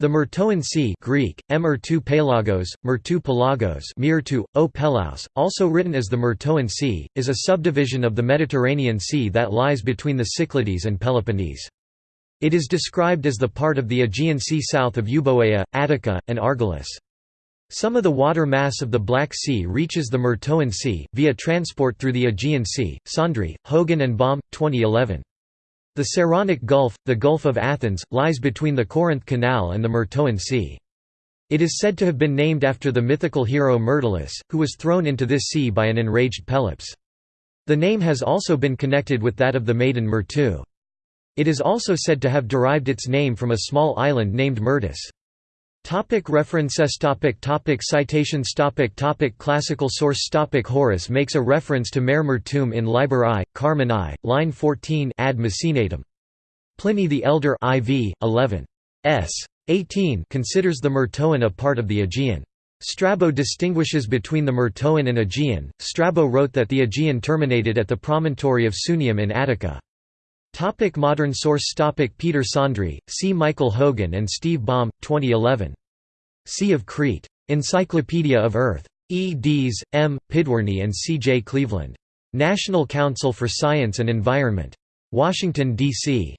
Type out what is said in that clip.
The Myrtoan Sea Greek, Myrtou Pelagos, Myrtou Pelagos o Pelaus, also written as the Myrtoan Sea, is a subdivision of the Mediterranean Sea that lies between the Cyclades and Peloponnese. It is described as the part of the Aegean Sea south of Euboea, Attica, and Argolis. Some of the water mass of the Black Sea reaches the Myrtoan Sea, via transport through the Aegean Sea. Saundry, Hogan and Baum, 2011. The Saronic Gulf, the Gulf of Athens, lies between the Corinth Canal and the Myrtoan Sea. It is said to have been named after the mythical hero Myrtilus, who was thrown into this sea by an enraged Pelops. The name has also been connected with that of the maiden Myrtu. It is also said to have derived its name from a small island named Myrtis. Topic references topic topic Citations topic topic Classical source topic Horace makes a reference to Mare Myrtoum in Liber I, Carmen I, line 14 ad Maecenatem. Pliny the Elder IV, 11. S. 18 considers the Myrtoan a part of the Aegean. Strabo distinguishes between the Myrtoan and Aegean. Strabo wrote that the Aegean terminated at the promontory of Sunium in Attica. Topic modern source topic Peter Saundry, C. Michael Hogan and Steve Baum, 2011. Sea of Crete. Encyclopedia of Earth. E. Dees, M. Pidwirny and C. J. Cleveland. National Council for Science and Environment. Washington, D.C.